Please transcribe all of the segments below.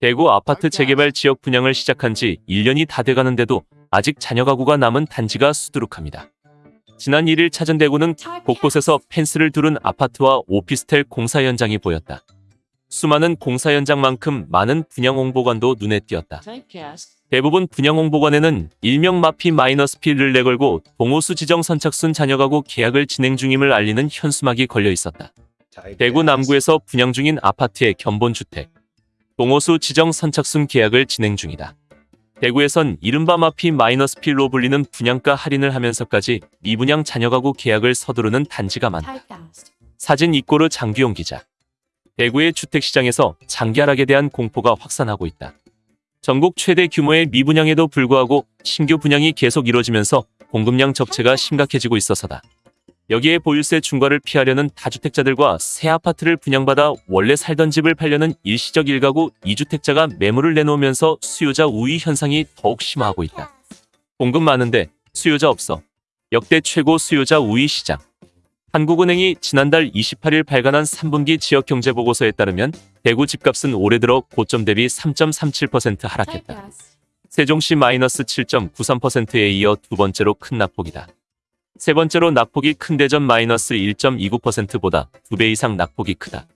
대구 아파트 재개발 지역 분양을 시작한 지 1년이 다 돼가는데도 아직 잔여 가구가 남은 단지가 수두룩합니다. 지난 1일 찾은 대구는 곳곳에서 펜스를 두른 아파트와 오피스텔 공사 현장이 보였다. 수많은 공사 현장만큼 많은 분양 홍보관도 눈에 띄었다. 대부분 분양 홍보관에는 일명 마피 마이너스 피를 내걸고 동호수 지정 선착순 잔여 가구 계약을 진행 중임을 알리는 현수막이 걸려 있었다. 대구 남구에서 분양 중인 아파트의 견본주택. 동호수 지정 선착순 계약을 진행 중이다. 대구에선 이른바 마피 마이너스 필로 불리는 분양가 할인을 하면서까지 미분양 잔여 가구 계약을 서두르는 단지가 많다. 사진 이꼬르 장규용 기자. 대구의 주택시장에서 장기 하락에 대한 공포가 확산하고 있다. 전국 최대 규모의 미분양에도 불구하고 신규 분양이 계속 이뤄지면서 공급량 적체가 심각해지고 있어서다. 여기에 보유세 중과를 피하려는 다주택자들과 새 아파트를 분양받아 원래 살던 집을 팔려는 일시적 일가구 2주택자가 매물을 내놓으면서 수요자 우위 현상이 더욱 심화하고 있다. 공급 많은데 수요자 없어. 역대 최고 수요자 우위 시장. 한국은행이 지난달 28일 발간한 3분기 지역경제보고서에 따르면 대구 집값은 올해 들어 고점 대비 3.37% 하락했다. 세종시 마이너스 7.93%에 이어 두 번째로 큰 낙폭이다. 세 번째로 낙폭이 큰 대전 마이너스 1.29%보다 두배 이상 낙폭이 크다.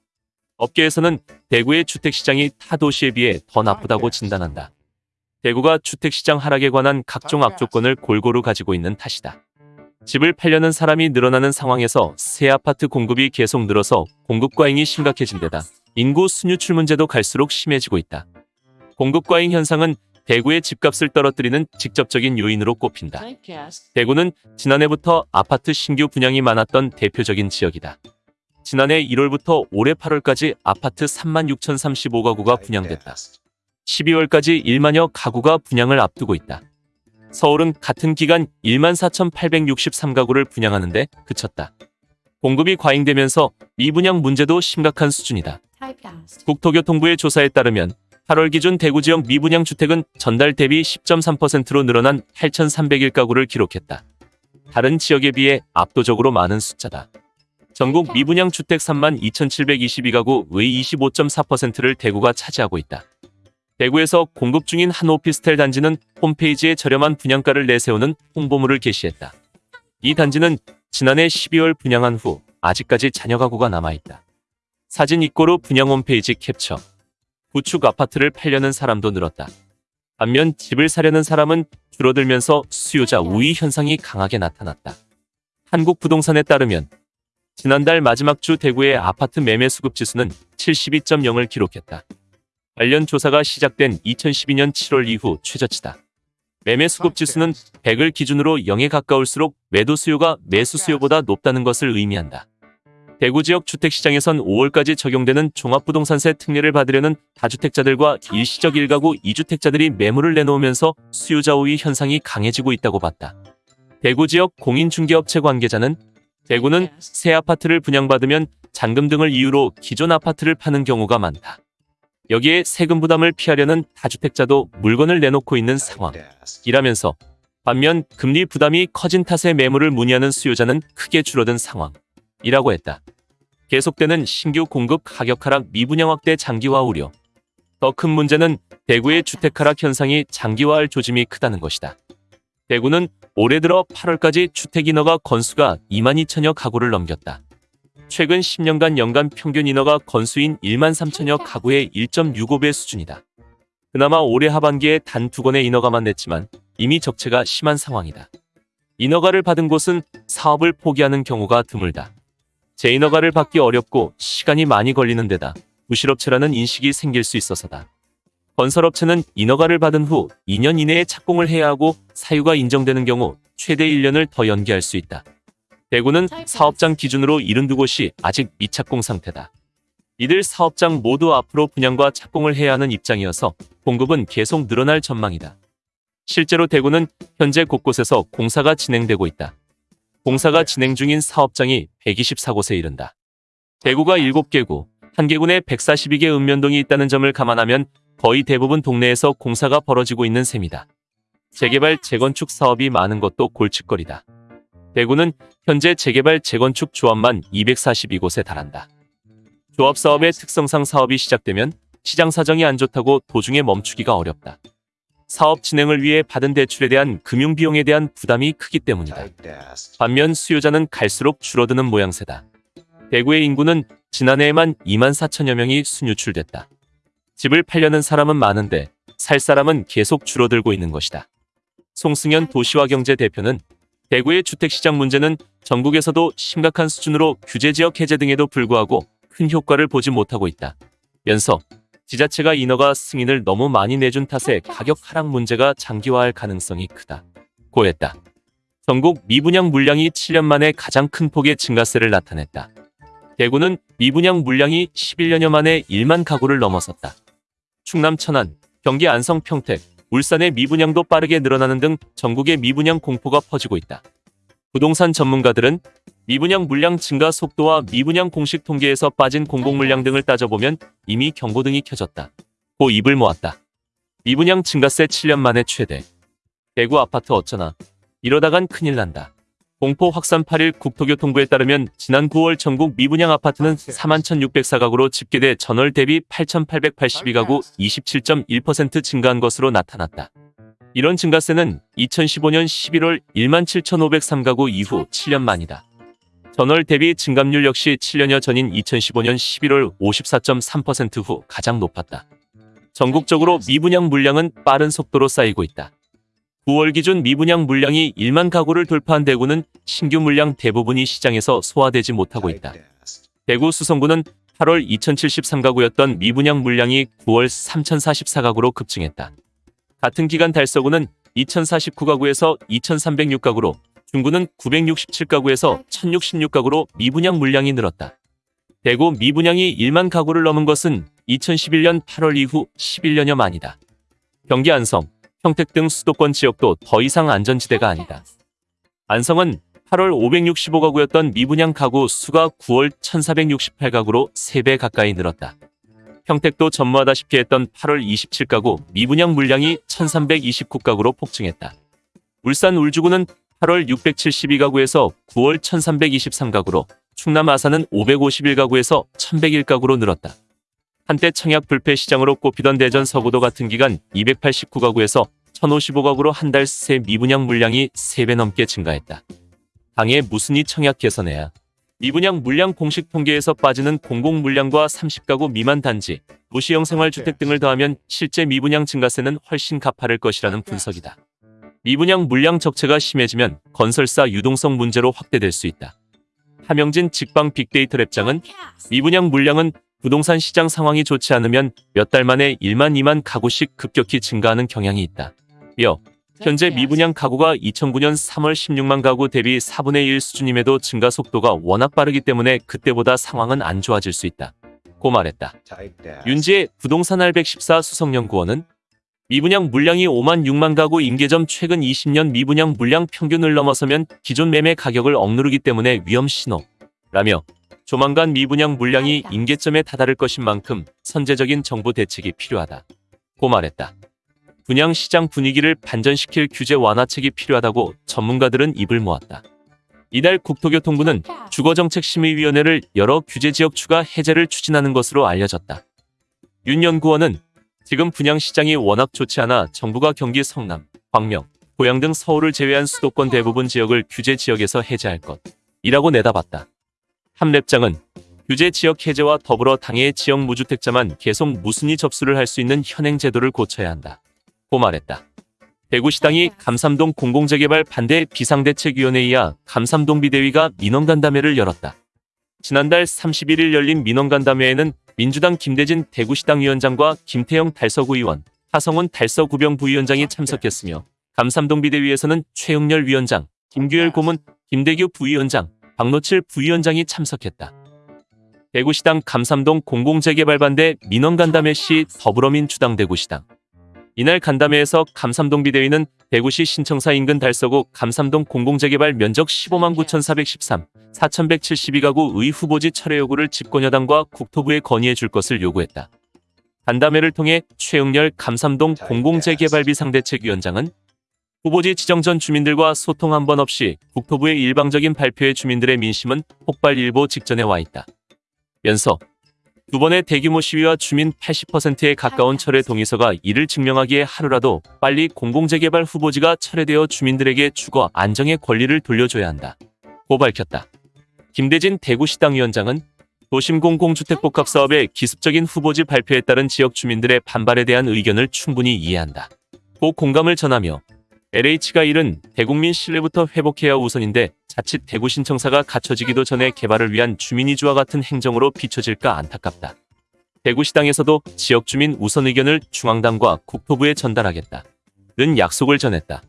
업계에서는 대구의 주택시장이 타 도시에 비해 더 나쁘다고 진단한다. 대구가 주택시장 하락에 관한 각종 악조건을 골고루 가지고 있는 탓이다. 집을 팔려는 사람이 늘어나는 상황에서 새 아파트 공급이 계속 늘어서 공급 과잉이 심각해진 데다 인구 순유출 문제도 갈수록 심해지고 있다. 공급 과잉 현상은 대구의 집값을 떨어뜨리는 직접적인 요인으로 꼽힌다. 대구는 지난해부터 아파트 신규 분양이 많았던 대표적인 지역이다. 지난해 1월부터 올해 8월까지 아파트 36,035가구가 분양됐다. 12월까지 1만여 가구가 분양을 앞두고 있다. 서울은 같은 기간 14,863가구를 분양하는데 그쳤다. 공급이 과잉되면서 미분양 문제도 심각한 수준이다. 국토교통부의 조사에 따르면 8월 기준 대구 지역 미분양 주택은 전달 대비 10.3%로 늘어난 8,301가구를 기록했다. 다른 지역에 비해 압도적으로 많은 숫자다. 전국 미분양 주택 32,722가구의 25.4%를 대구가 차지하고 있다. 대구에서 공급 중인 한 오피스텔 단지는 홈페이지에 저렴한 분양가를 내세우는 홍보물을 게시했다. 이 단지는 지난해 12월 분양한 후 아직까지 잔여 가구가 남아있다. 사진 입고로 분양 홈페이지 캡처. 구축 아파트를 팔려는 사람도 늘었다. 반면 집을 사려는 사람은 줄어들면서 수요자 우위 현상이 강하게 나타났다. 한국부동산에 따르면 지난달 마지막 주 대구의 아파트 매매 수급 지수는 72.0을 기록했다. 관련 조사가 시작된 2012년 7월 이후 최저치다. 매매 수급 지수는 100을 기준으로 0에 가까울수록 매도 수요가 매수 수요보다 높다는 것을 의미한다. 대구 지역 주택시장에선 5월까지 적용되는 종합부동산세 특례를 받으려는 다주택자들과 일시적 1가구 2주택자들이 매물을 내놓으면서 수요자 우위 현상이 강해지고 있다고 봤다. 대구 지역 공인중개업체 관계자는 대구는 새 아파트를 분양받으면 잔금 등을 이유로 기존 아파트를 파는 경우가 많다. 여기에 세금 부담을 피하려는 다주택자도 물건을 내놓고 있는 상황이라면서 반면 금리 부담이 커진 탓에 매물을 문의하는 수요자는 크게 줄어든 상황이라고 했다. 계속되는 신규 공급 가격 하락 미분양 확대 장기화 우려. 더 큰 문제는 대구의 주택 하락 현상이 장기화할 조짐이 크다는 것이다. 대구는 올해 들어 8월까지 주택 인허가 건수가 2만 2천여 가구를 넘겼다. 최근 10년간 연간 평균 인허가 건수인 1만 3천여 가구의 1.65배 수준이다. 그나마 올해 하반기에 단 두 건의 인허가만 냈지만 이미 적체가 심한 상황이다. 인허가를 받은 곳은 사업을 포기하는 경우가 드물다. 재인허가를 받기 어렵고 시간이 많이 걸리는 데다 부실업체라는 인식이 생길 수 있어서다. 건설업체는 인허가를 받은 후 2년 이내에 착공을 해야 하고 사유가 인정되는 경우 최대 1년을 더 연기할 수 있다. 대구는 사업장 기준으로 72곳이 아직 미착공 상태다. 이들 사업장 모두 앞으로 분양과 착공을 해야 하는 입장이어서 공급은 계속 늘어날 전망이다. 실제로 대구는 현재 곳곳에서 공사가 진행되고 있다. 공사가 진행 중인 사업장이 124곳에 이른다. 대구가 7개구, 한개군에 142개 읍면동이 있다는 점을 감안하면 거의 대부분 동네에서 공사가 벌어지고 있는 셈이다. 재개발, 재건축 사업이 많은 것도 골칫거리다. 대구는 현재 재개발, 재건축 조합만 242곳에 달한다. 조합 사업의 특성상 사업이 시작되면 시장 사정이 안 좋다고 도중에 멈추기가 어렵다. 사업 진행을 위해 받은 대출에 대한 금융 비용에 대한 부담이 크기 때문이다. 반면 수요자는 갈수록 줄어드는 모양새다. 대구의 인구는 지난해에만 2만 4천여 명이 순유출됐다. 집을 팔려는 사람은 많은데 살 사람은 계속 줄어들고 있는 것이다. 송승현 도시화경제 대표는 대구의 주택시장 문제는 전국에서도 심각한 수준으로 규제지역 해제 등에도 불구하고 큰 효과를 보지 못하고 있다. 면서 지자체가 인허가 승인을 너무 많이 내준 탓에 가격 하락 문제가 장기화할 가능성이 크다. 고했다. 전국 미분양 물량이 7년 만에 가장 큰 폭의 증가세를 나타냈다. 대구는 미분양 물량이 11년여 만에 1만 가구를 넘어섰다. 충남 천안, 경기 안성 평택, 울산의 미분양도 빠르게 늘어나는 등 전국의 미분양 공포가 퍼지고 있다. 부동산 전문가들은 미분양 물량 증가 속도와 미분양 공식 통계에서 빠진 공공 물량 등을 따져보면 이미 경고등이 켜졌다. 고 입을 모았다. 미분양 증가세 7년 만에 최대. 대구 아파트 어쩌나. 이러다간 큰일 난다. 공포 확산 8일 국토교통부에 따르면 지난 9월 전국 미분양 아파트는 41,604가구로 집계돼 전월 대비 8,882가구 27.1% 증가한 것으로 나타났다. 이런 증가세는 2015년 11월 17,503가구 이후 7년 만이다. 전월 대비 증감률 역시 7년여 전인 2015년 11월 54.3%후 가장 높았다. 전국적으로 미분양 물량은 빠른 속도로 쌓이고 있다. 9월 기준 미분양 물량이 1만 가구를 돌파한 대구는 신규 물량 대부분이 시장에서 소화되지 못하고 있다. 대구 수성구는 8월 2073가구였던 미분양 물량이 9월 3044가구로 급증했다. 같은 기간 달서구는 2049가구에서 2306가구로 중구는 967가구에서 1066가구로 미분양 물량이 늘었다. 대구 미분양이 1만 가구를 넘은 것은 2011년 8월 이후 11년여 만이다. 경기 안성, 평택 등 수도권 지역도 더 이상 안전지대가 아니다. 안성은 8월 565가구였던 미분양 가구 수가 9월 1468가구로 3배 가까이 늘었다. 평택도 전무하다시피 했던 8월 27가구 미분양 물량이 1329가구로 폭증했다. 울산 울주구는 8월 672가구에서 9월 1323가구로 충남 아산은 551가구에서 1101가구로 늘었다. 한때 청약 불패 시장으로 꼽히던 대전 서구도 같은 기간 289가구에서 1055가구로 한 달 새 미분양 물량이 3배 넘게 증가했다. 당에 무슨 이 청약 개선해야 미분양 물량 공식 통계에서 빠지는 공공 물량과 30가구 미만 단지, 도시형 생활주택 등을 더하면 실제 미분양 증가세는 훨씬 가파를 것이라는 분석이다. 미분양 물량 적체가 심해지면 건설사 유동성 문제로 확대될 수 있다. 하명진 직방 빅데이터 랩장은 미분양 물량은 부동산 시장 상황이 좋지 않으면 몇 달 만에 1만 2만 가구씩 급격히 증가하는 경향이 있다. 며 현재 미분양 가구가 2009년 3월 16만 가구 대비 4분의 1 수준임에도 증가 속도가 워낙 빠르기 때문에 그때보다 상황은 안 좋아질 수 있다. 고 말했다. 윤지의 부동산 R114 수석연구원은 미분양 물량이 5만 6만 가구 임계점 최근 20년 미분양 물량 평균을 넘어서면 기존 매매 가격을 억누르기 때문에 위험 신호. 라며 조만간 미분양 물량이 임계점에 다다를 것인 만큼 선제적인 정부 대책이 필요하다. 고 말했다. 분양 시장 분위기를 반전시킬 규제 완화책이 필요하다고 전문가들은 입을 모았다. 이달 국토교통부는 주거정책심의위원회를 열어 규제지역 추가 해제를 추진하는 것으로 알려졌다. 윤 연구원은 지금 분양 시장이 워낙 좋지 않아 정부가 경기 성남, 광명, 고양 등 서울을 제외한 수도권 대부분 지역을 규제 지역에서 해제할 것이라고 내다봤다. 함랩장은 규제 지역 해제와 더불어 당해 지역 무주택자만 계속 무순위 접수를 할 수 있는 현행 제도를 고쳐야 한다. 고 말했다. 대구시당이 감삼동 공공재개발 반대 비상대책위원회이하 감삼동 비대위가 민원간담회를 열었다. 지난달 31일 열린 민원간담회에는 민주당 김대진 대구시당 위원장과 김태영 달서구 의원, 하성훈 달서구병 부위원장이 참석했으며 감삼동 비대위에서는 최영렬 위원장, 김규열 고문, 김대규 부위원장, 박노칠 부위원장이 참석했다. 대구시당 감삼동 공공재개발 반대 민원간담회 시 더불어민주당 대구시당 이날 간담회에서 감삼동 비대위는 대구시 신청사 인근 달서구 감삼동 공공재개발 면적 15만 9,413, 4,172가구 의 후보지 철회 요구를 집권여당과 국토부에 건의해 줄 것을 요구했다. 간담회를 통해 최영렬 감삼동 공공재개발 비 상대책위원장은 후보지 지정 전 주민들과 소통 한 번 없이 국토부의 일방적인 발표에 주민들의 민심은 폭발 일보 직전에 와 있다. 면서 두 번의 대규모 시위와 주민 80%에 가까운 철회 동의서가 이를 증명하기에 하루라도 빨리 공공재개발 후보지가 철회되어 주민들에게 주거 안정의 권리를 돌려줘야 한다. 고 밝혔다. 김대진 대구시당 위원장은 도심 공공주택복합 사업의 기습적인 후보지 발표에 따른 지역 주민들의 반발에 대한 의견을 충분히 이해한다. 고 공감을 전하며 LH가 이른 대국민 신뢰부터 회복해야 우선인데 자칫 대구 신청사가 갖춰지기도 전에 개발을 위한 주민이주와 같은 행정으로 비춰질까 안타깝다. 대구시당에서도 지역 주민 우선 의견을 중앙당과 국토부에 전달하겠다. 는 약속을 전했다.